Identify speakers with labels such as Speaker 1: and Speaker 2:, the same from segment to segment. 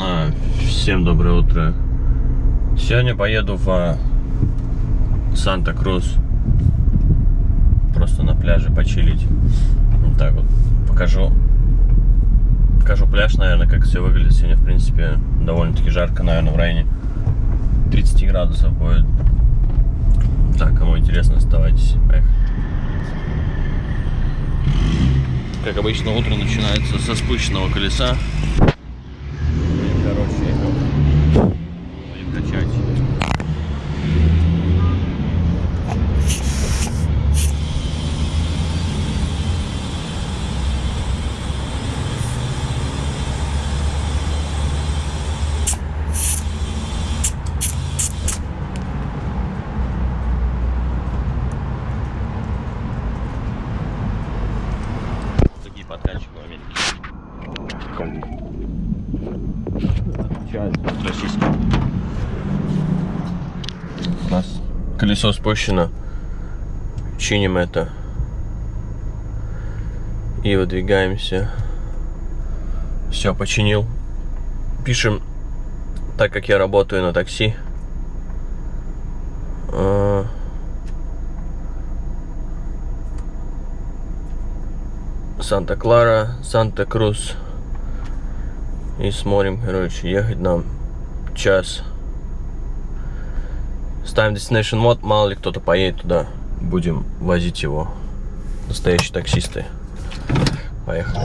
Speaker 1: А, всем доброе утро. Сегодня поеду в а, Санта-Крус. Просто на пляже почилить. Вот так вот. Покажу. Покажу пляж, наверное, как все выглядит. Сегодня, в принципе, довольно-таки жарко, наверное, в районе 30 градусов будет. Так, кому интересно, оставайтесь. Поехали. Как обычно, утро начинается со спущенного колеса. Короче, будем качать. Такие подкачки в Америке. Российских. У нас колесо спущено. Чиним это. И выдвигаемся. Все, починил. Пишем, так как я работаю на такси. а, Санта-Клара, Санта-Крус. И смотрим, короче, ехать нам час. Ставим Destination мод, мало ли кто-то поедет туда. Будем возить его. Настоящие таксисты. Поехали.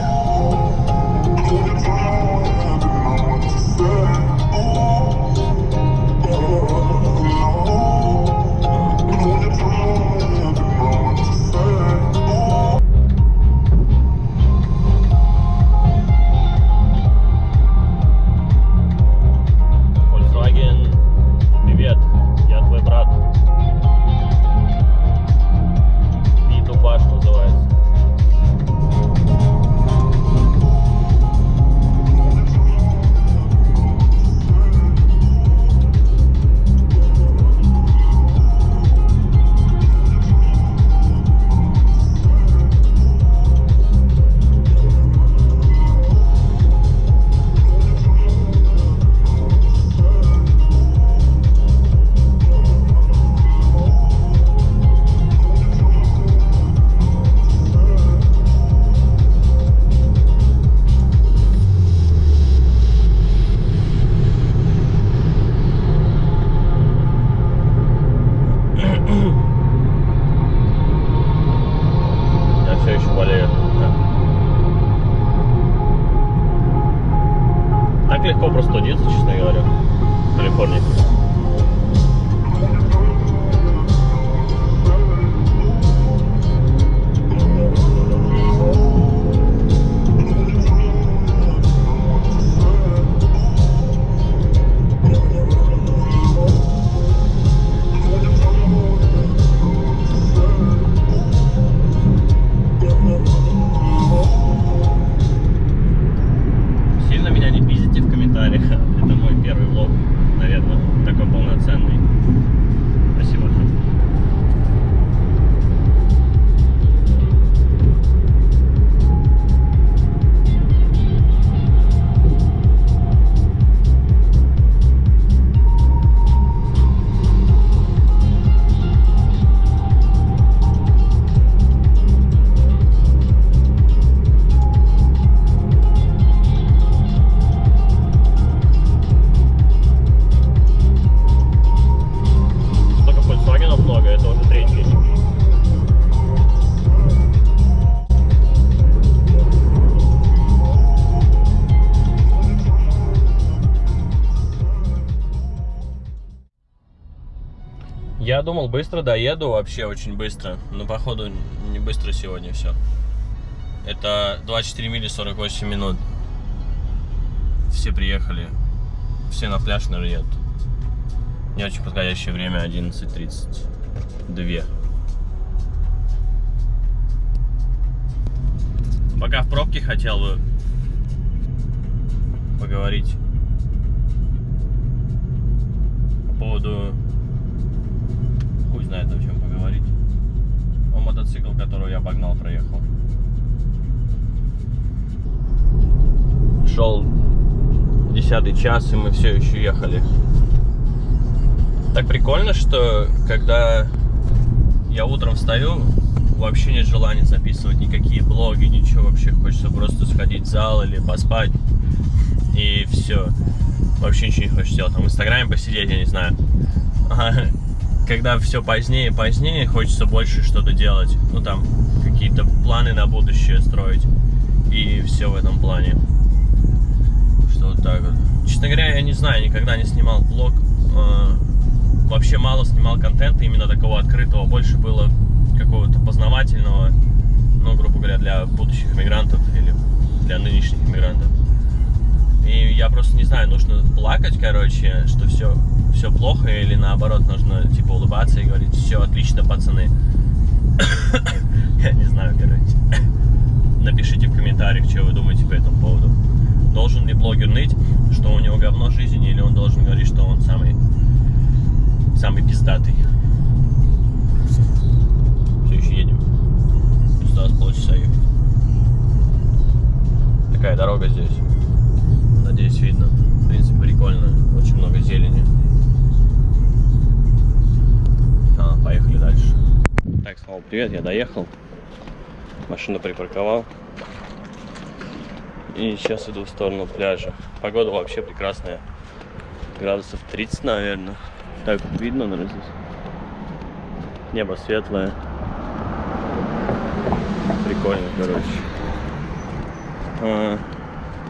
Speaker 1: Думал, быстро доеду, вообще очень быстро. Но походу не быстро сегодня все. Это 24 мили 48 минут. Все приехали. Все на пляж, наверное, едут. Не очень подходящее время 11.32. Пока в пробке хотел бы поговорить по поводу... Знает о чем поговорить. О мотоцикл, которого я обогнал, проехал. Шел десятый час, и мы все еще ехали. Так прикольно, что когда я утром встаю, вообще нет желания записывать никакие блоги, ничего вообще. Хочется просто сходить в зал или поспать. И все. Вообще ничего не хочется делать. Там в Инстаграме посидеть, я не знаю. Когда все позднее и позднее, хочется больше что-то делать. Ну там, какие-то планы на будущее строить. И все в этом плане. Что вот так вот. Честно говоря, я не знаю, никогда не снимал блог. А, вообще мало снимал контента именно такого открытого. Больше было какого-то познавательного, ну, грубо говоря, для будущих мигрантов или для нынешних мигрантов. И я просто не знаю, нужно плакать, короче, что все, все плохо, или наоборот, нужно типа улыбаться и говорить, все отлично, пацаны. Я не знаю, короче. Напишите в комментариях, что вы думаете по этому поводу. Должен ли блогер ныть, что у него говно жизни, или он должен говорить, что он самый, самый пиздатый. Все еще едем. Осталось полчаса ехать. Такая дорога здесь. Надеюсь, видно. В принципе, прикольно. Очень много зелени. Так, снова привет, я доехал. Машину припарковал. И сейчас иду в сторону пляжа. Погода вообще прекрасная. Градусов 30, наверное. Так видно, наверное, здесь. Небо светлое. Прикольно, короче. А,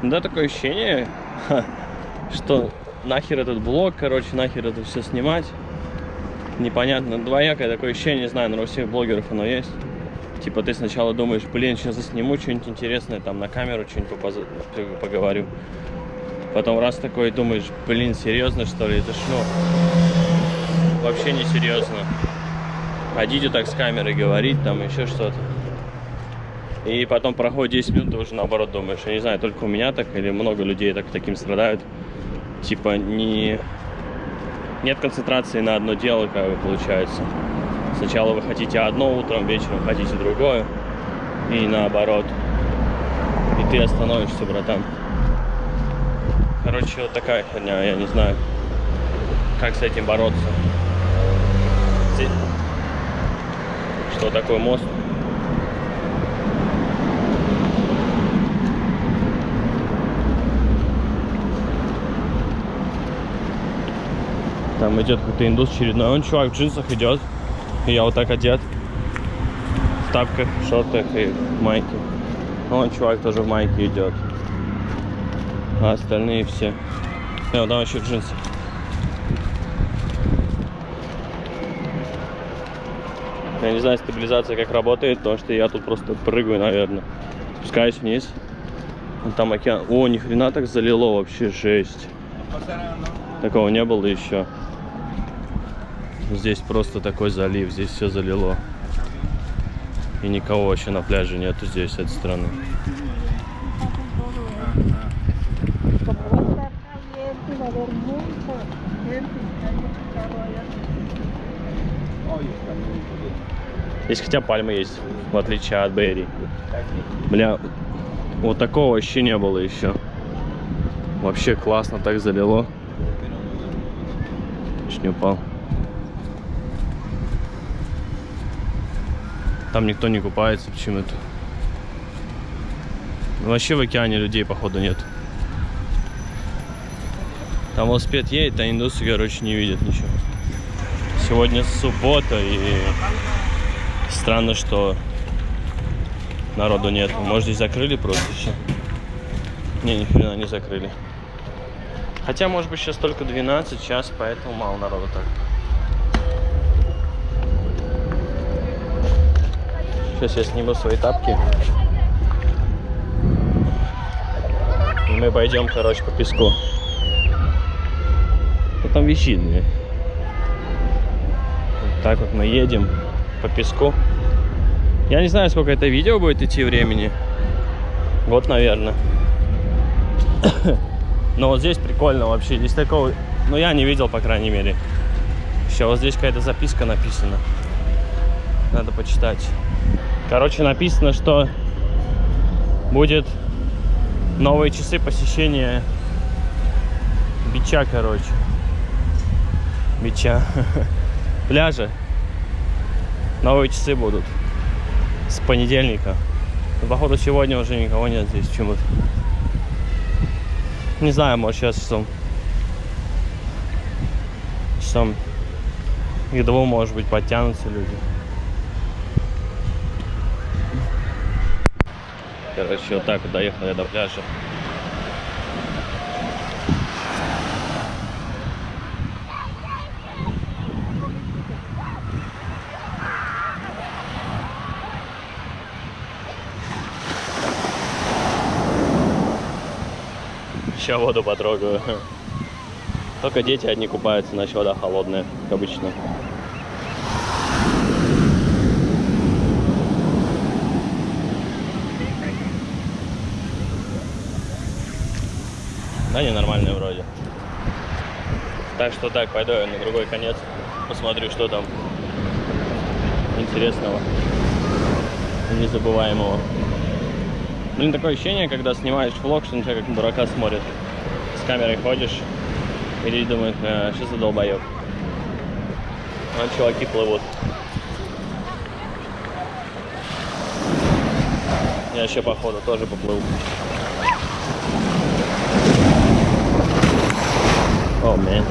Speaker 1: да, такое ощущение, что нахер этот блог, короче, нахер это все снимать. Непонятно, двоякое такое ощущение, не знаю, у всех блогеров оно есть. Типа ты сначала думаешь, блин, сейчас засниму что-нибудь интересное, там на камеру что-нибудь поговорю. Потом раз такой думаешь, блин, серьезно что ли? Это ж, ну, вообще не серьезно. Ходите так с камерой говорить, там еще что-то. И потом проходит 10 минут, ты уже наоборот думаешь. Я не знаю, только у меня так или много людей так таким страдают. Типа не... Нет концентрации на одно дело, как бы получается. Сначала вы хотите одно утром, вечером хотите другое. И наоборот. И ты остановишься, братан. Короче, вот такая херня, я не знаю, как с этим бороться. Что такое мост? Там идет какой-то индус очередной. Он чувак в джинсах идет. И я вот так одет. В тапках, шортах и в майке. Он чувак тоже в майке идет. А остальные все. И вот там еще в джинсах. Я не знаю, стабилизация как работает, потому что я тут просто прыгаю, наверное. Спускаюсь вниз. Вон там океан. О, ни хрена так залило вообще, жесть. Такого не было еще. Здесь просто такой залив, здесь все залило. И никого вообще на пляже нету здесь, с этой стороны. Здесь хотя пальмы есть, в отличие от Берри. Бля, вот такого вообще не было еще. Вообще классно так залило. Чуть не упал. Там никто не купается почему-то. Вообще в океане людей, походу, нет. Там велосипед едет, а индусы, короче, не видят ничего. Сегодня суббота, и странно, что народу нет. Может, здесь закрыли просто еще? Не, ни хрена не закрыли. Хотя, может быть, сейчас только 12 час, поэтому мало народу так. Сейчас я сниму свои тапки. И мы пойдем, короче, по песку. Ну, там мне. Вот так вот мы едем по песку. Я не знаю, сколько это видео будет идти времени. Вот, наверное. Но вот здесь прикольно вообще. Здесь такого... Ну, я не видел, по крайней мере. Еще вот здесь какая-то записка написана. Надо почитать. Короче, написано, что будет новые часы посещения бича, короче. Бича. Пляжи. Новые часы будут. С понедельника. Походу сегодня уже никого нет здесь почему-то. Не знаю, может сейчас часом. Часом к двум, может быть, подтянутся люди. Короче, вот так вот доехал я до пляжа. Сейчас воду потрогаю. Только дети одни купаются, иначе вода холодная, как обычно. Да, ненормальные вроде. Так что так, пойду я на другой конец. Посмотрю, что там интересного незабываемого. Блин, такое ощущение, когда снимаешь влог, что на тебя как на дурака смотрят. С камерой ходишь, и думают, а, что за долбоеб. А чуваки плывут. Я еще походу тоже поплыву. О, man.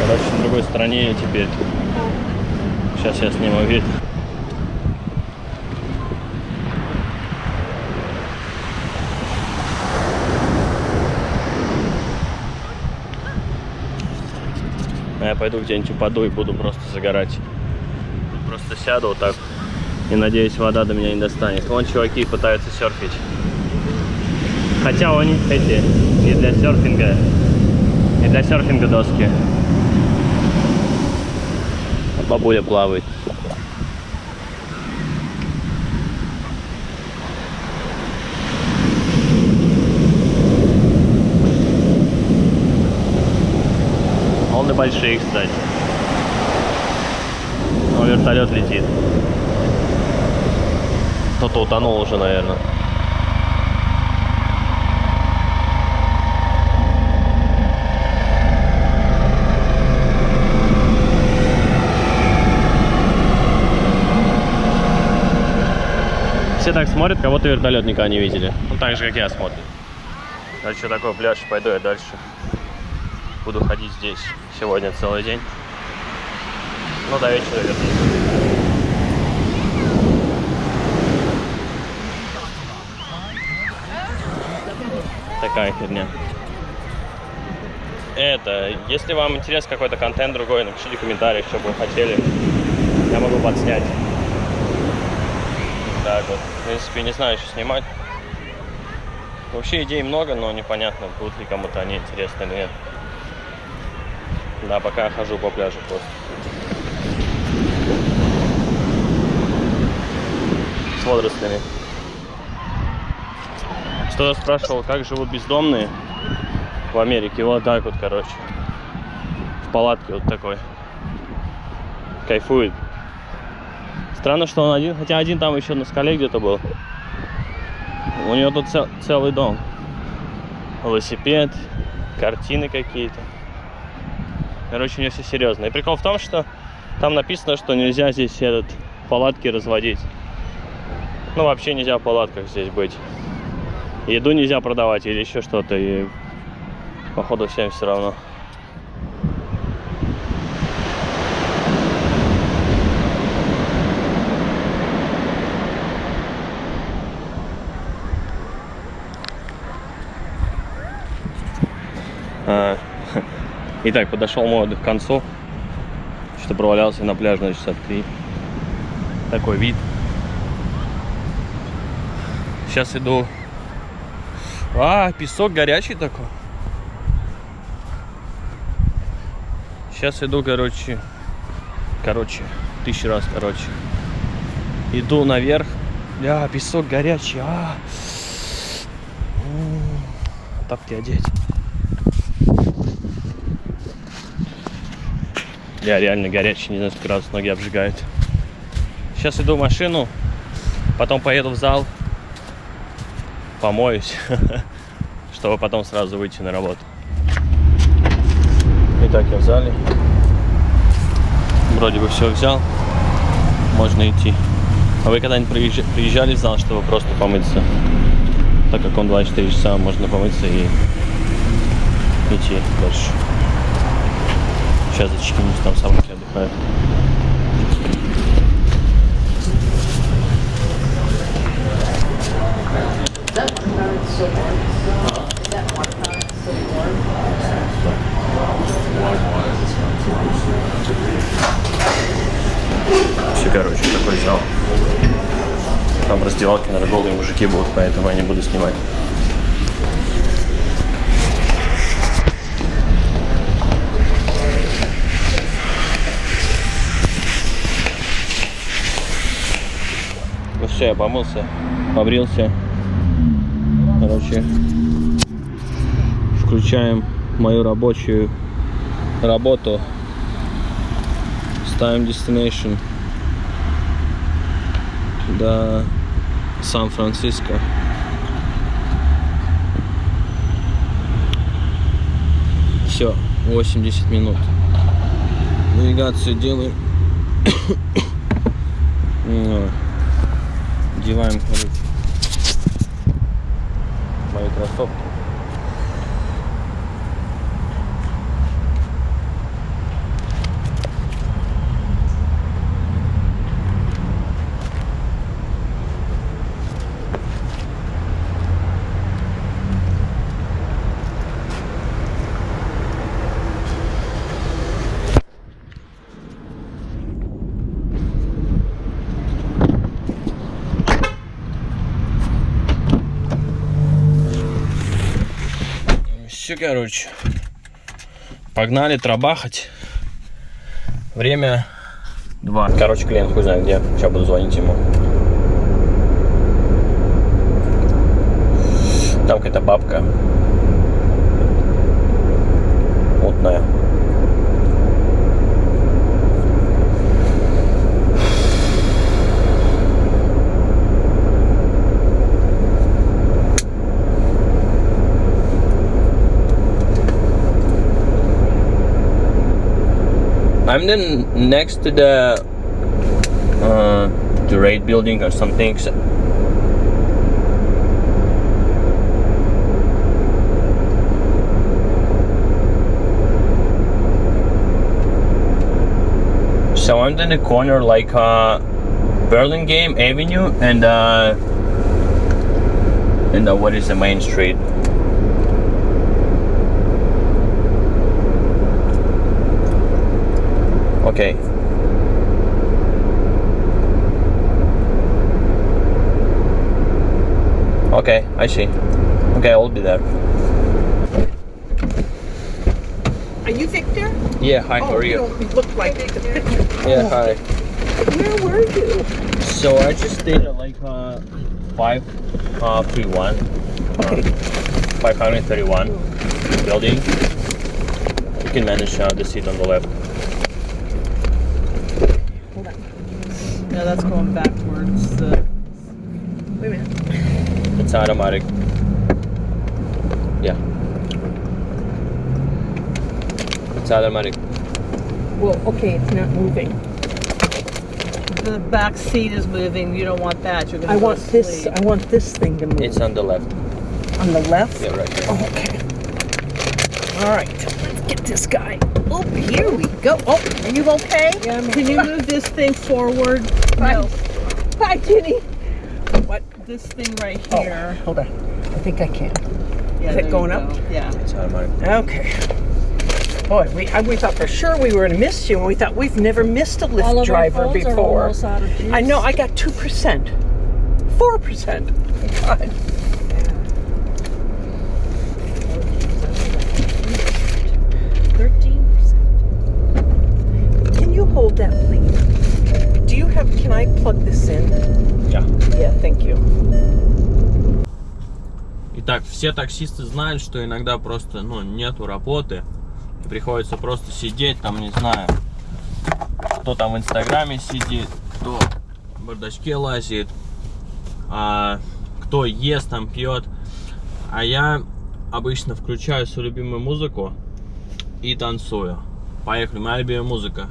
Speaker 1: Короче, на другой стороне я теперь. Сейчас я сниму вид. А я пойду где-нибудь упаду и буду просто загорать. Просто сяду вот так и надеюсь, вода до меня не достанет. Вон чуваки пытаются серфить. Хотя у них эти не для серфинга, не для серфинга доски. А бабуля плавает. Волны большие, кстати. Но вертолет летит. Кто-то утонул уже, наверное. Все так смотрят, будто вертолет никогда не видели. Ну, так же, как я смотрю. А что такое пляж, пойду я дальше. Буду ходить здесь сегодня целый день. Ну, до вечера вернусь. Такая херня. Это, если вам интересен какой-то контент другой, напишите в комментариях, что бы вы хотели. Я могу подснять. Так вот. В принципе, не знаю, что снимать. Вообще идей много, но непонятно, будут ли кому-то они интересны или нет. Да, пока хожу по пляжу просто. С водорослями. Кто-то спрашивал, как живут бездомные в Америке. Вот так вот, короче. В палатке вот такой. Кайфует. Странно, что он один, хотя один там еще на скале где-то был. У него тут цел, целый дом. Велосипед, картины какие-то. Короче, у него все серьезно. И прикол в том, что там написано, что нельзя здесь этот палатки разводить. Ну, вообще нельзя в палатках здесь быть еду нельзя продавать или еще что-то. И походу всем все равно. А, итак, подошел мой отдых к концу. Что провалялся на пляже на часа три. Такой вид. Сейчас иду а, песок горячий такой. Сейчас иду, короче, короче, тысячу раз, короче. Иду наверх. Бля, песок горячий. А, тапки одеть. Бля, реально горячий, не знаю, сколько раз ноги обжигают. Сейчас иду в машину. Потом поеду в зал, помоюсь, чтобы потом сразу выйти на работу. Итак, я в зале. Вроде бы все взял. Можно идти. А вы когда-нибудь приезж- приезжали в зал, чтобы просто помыться? Так как он 24 часа, можно помыться и идти дальше. Сейчас зачекинусь, там собаки отдыхают.
Speaker 2: That watermelon's
Speaker 1: Все, короче, такой зал. Там в раздевалке, наверное, голые мужики будут, поэтому я не буду снимать. Ну все, я помылся, побрился. Короче, включаем мою рабочую работу. Ставим destination до Сан-Франциско. Все, 80 минут. Навигацию делаем. Одеваем, короче, кроссовки. Все, короче. Погнали трабахать. Время два. Короче, клиент хуй знает где. Сейчас буду звонить ему. Там какая-то бабка. Мутная. I'm then next to the uh, the raid building or something. So- So I'm in the corner like uh, Burlingame Avenue and uh, and uh, what is the main street? Okay. Okay, I see. Okay, I'll be there.
Speaker 3: Are you Victor?
Speaker 1: Yeah, hi, how
Speaker 3: oh,
Speaker 1: are you?
Speaker 3: don't look like the picture.
Speaker 1: Yeah, hi.
Speaker 3: Where were you?
Speaker 1: So I just did a, like uh, five uh three one.
Speaker 3: Okay.
Speaker 1: Five hundred thirty one building. You can manage uh, the seat on the left.
Speaker 3: Hold on. No, that's going backwards. Uh, wait a minute.
Speaker 1: It's automatic. Yeah. It's automatic.
Speaker 3: Well, okay, it's not moving. The back seat is moving. You don't want that. You're gonna.
Speaker 4: I want
Speaker 3: to
Speaker 4: this. I want this thing to move
Speaker 1: It's on the left.
Speaker 4: on the left.
Speaker 1: Yeah, right here.
Speaker 4: Oh, okay. All right. Get this guy. Oh, here we go. Oh, are you okay?
Speaker 3: Yeah, I'm Can you move this thing forward? No,
Speaker 4: Hi, Jenny. What?
Speaker 3: this thing right
Speaker 4: Oh,
Speaker 3: here.
Speaker 4: hold on. I think I can.
Speaker 3: Yeah,
Speaker 4: is it going
Speaker 3: go.
Speaker 4: up?
Speaker 3: Yeah.
Speaker 1: It's automatic.
Speaker 4: Okay. Boy, we I, we thought for sure we were gonna miss you, and we thought we've never missed a Lyft driver before.
Speaker 3: out of juice.
Speaker 4: I know. I got two percent, four percent. God.
Speaker 1: Все таксисты знают, что иногда просто, ну, нету работы. И приходится просто сидеть там, не знаю, кто там в Инстаграме сидит, кто в бардачке лазит. а, кто ест там, пьет. А я обычно включаю свою любимую музыку и танцую. Поехали, моя любимая музыка.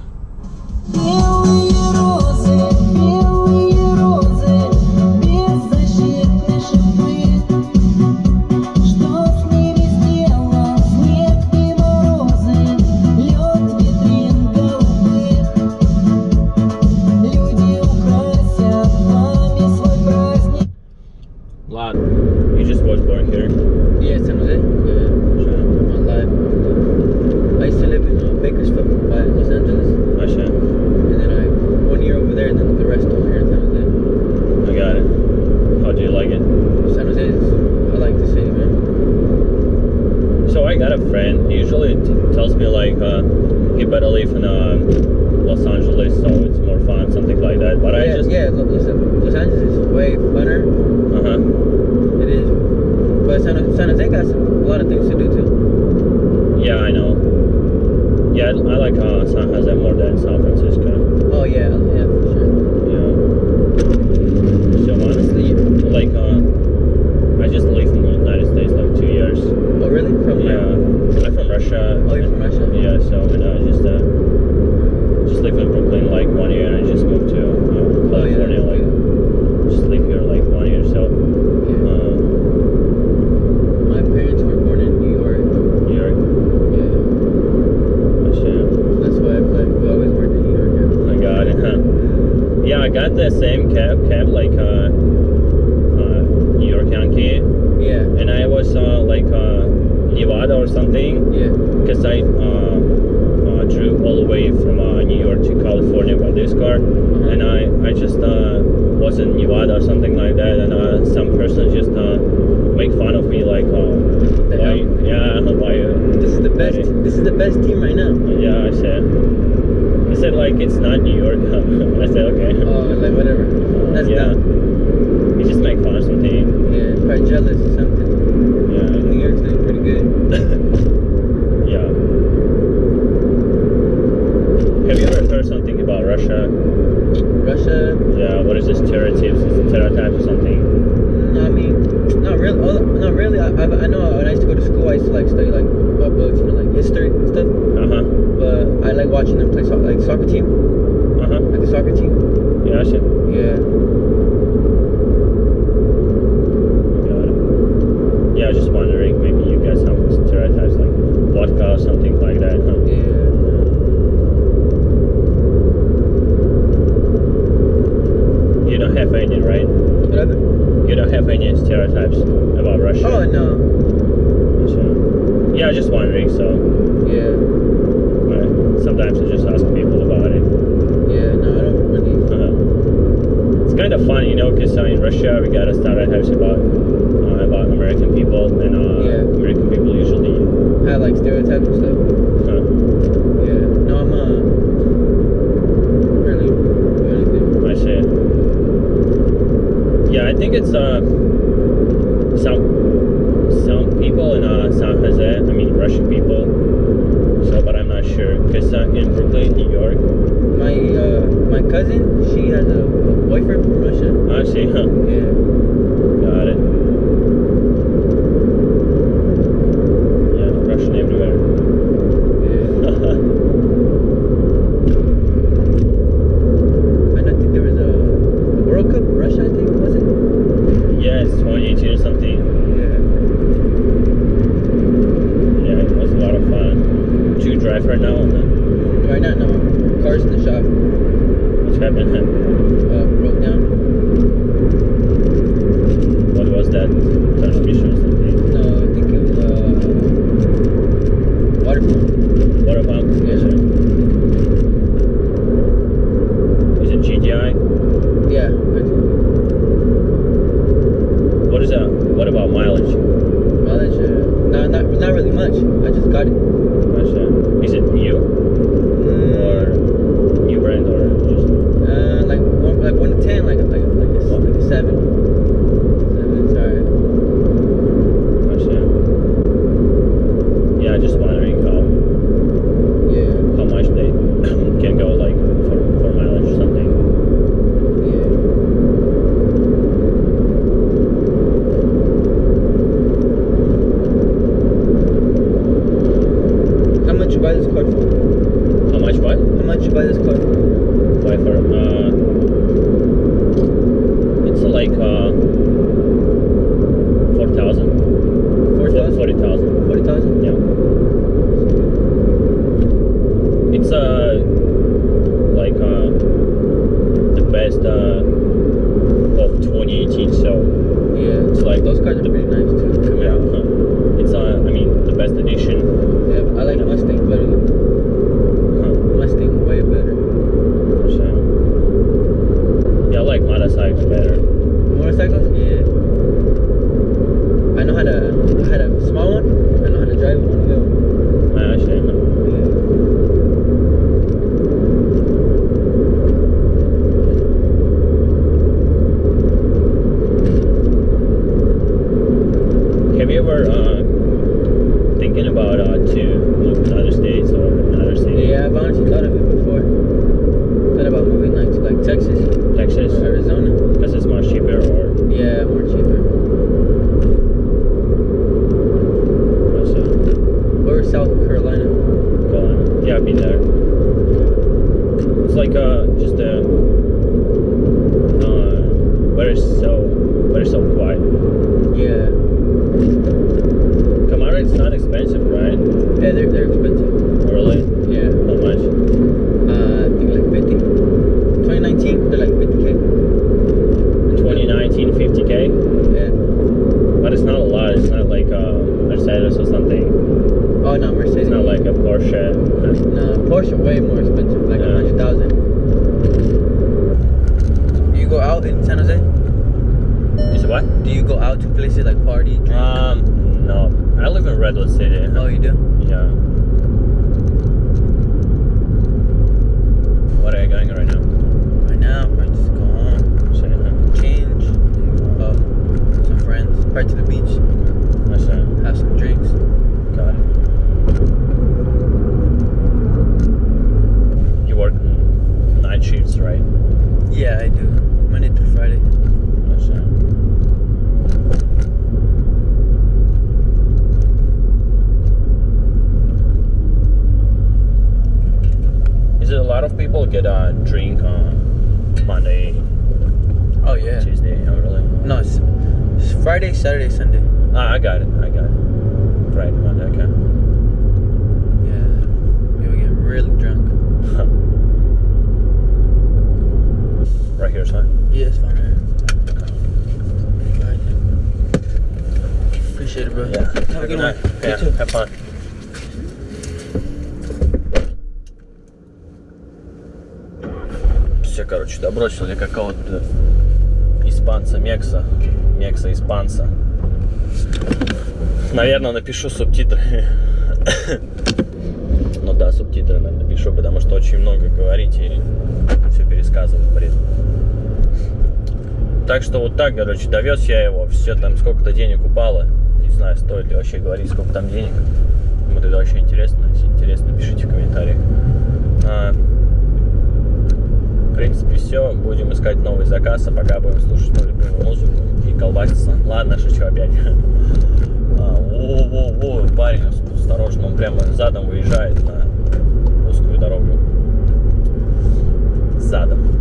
Speaker 5: I
Speaker 1: got a friend. He usually t- tells me like uh, he better live in uh, Los Angeles, so it's more fun, something like that. But I just
Speaker 5: yeah, Lo- Los, Los Angeles is way funner.
Speaker 1: uh huh.
Speaker 5: It is, but San, San Jose got a lot of things to do too.
Speaker 1: Yeah, I know. Yeah, I, like uh, San Jose more than San Francisco.
Speaker 5: Oh yeah, yeah, for sure.
Speaker 1: Yeah. So honestly, like uh, I just lived in the United States like.
Speaker 5: Oh really? From
Speaker 1: Yeah,
Speaker 5: where?
Speaker 1: I'm from Russia.
Speaker 5: Oh, you're from Russia.
Speaker 1: Yeah, so and I just uh, just lived in Brooklyn like one year and I just moved to uh,
Speaker 5: Oh yeah.
Speaker 1: Like just live here like one year. So
Speaker 5: Yeah.
Speaker 1: uh,
Speaker 5: My parents were born in New York.
Speaker 1: New York,
Speaker 5: Yeah,
Speaker 1: Russia.
Speaker 5: that's why I like we always worked in New York. Yeah.
Speaker 1: I got it. Huh? Yeah, I got the same cab, cab like uh, uh, New York Yankee,
Speaker 5: Yeah,
Speaker 1: and I was uh, like uh, Nevada or something.
Speaker 5: yeah.
Speaker 1: because I uh, uh, drove all the way from uh, New York to California by this car, and I I just uh, was in Nevada or something like that, and uh, some person just uh, make fun of me like, uh, why, yeah, why, uh,
Speaker 5: This is the best. This is the best team right now.
Speaker 1: yeah, I said, I said like it's not New York. I said okay.
Speaker 5: Oh, like whatever. That's
Speaker 1: yeah.
Speaker 5: dumb.
Speaker 1: You just make fun of something.
Speaker 5: Yeah, probably jealous or something.
Speaker 1: Yeah.
Speaker 5: New York's doing pretty good.
Speaker 1: yeah. Have you ever heard something about Russia?
Speaker 5: Russia.
Speaker 1: Yeah, what is this stereotypes, stereotypes or something?
Speaker 5: mm, I mean, not really. Oh, not really. I, I, I know when I used to go to school, I used to like study like about books, you know, like history and stuff.
Speaker 1: Uh huh.
Speaker 5: But I like watching them play soccer, like soccer team,
Speaker 1: Uh huh.
Speaker 5: like the soccer team.
Speaker 1: Yeah, shit.
Speaker 5: Yeah.
Speaker 1: Got it. Yeah, I was just wondering, maybe you guys have stereotypes like vodka or something like that, huh?
Speaker 5: Yeah.
Speaker 1: You don't have any, right?
Speaker 5: Whatever.
Speaker 1: You don't have any stereotypes about Russia.
Speaker 5: Oh no.
Speaker 1: Sure. Yeah, I was just wondering, so
Speaker 5: Yeah.
Speaker 1: uh, sometimes I just ask people about it.
Speaker 5: Yeah. No, I don't really.
Speaker 1: Uh, it's kind of fun, you know, because uh, in Russia we got stereotypes about uh, about American people, and uh,
Speaker 5: Yeah.
Speaker 1: American people usually.
Speaker 5: have like stereotypes and stuff.
Speaker 1: Uh,
Speaker 5: Yeah. No, I'm uh. Really do anything.
Speaker 1: I see. Yeah, I think it's uh some some people in uh San Jose. I mean Russian people. So, but I'm not sure because uh, in Brooklyn, New York.
Speaker 5: My uh, my cousin, she has a, a boyfriend from
Speaker 1: Appreciate it, bro.
Speaker 5: Yeah.
Speaker 1: Have,
Speaker 5: have
Speaker 1: a
Speaker 5: good, night. night.
Speaker 1: Yeah, have fun. Все, короче, добросил я какого-то испанца Мекса. Мекса испанца. Наверное, напишу субтитры. ну да, субтитры, напишу, потому что очень много говорить и все пересказывать, бред. Так что вот так, короче, довез я его. Все там сколько-то денег упало знаю, стоит ли вообще говорить, сколько там денег. Вот это вообще интересно. Если интересно, пишите в комментариях. А, в принципе, все. Будем искать новый заказ, а пока будем слушать мою любимую музыку и колбаситься. Ладно, шучу опять. А, во-во-во, парень, осторожно, он прямо задом выезжает на узкую дорогу. Задом.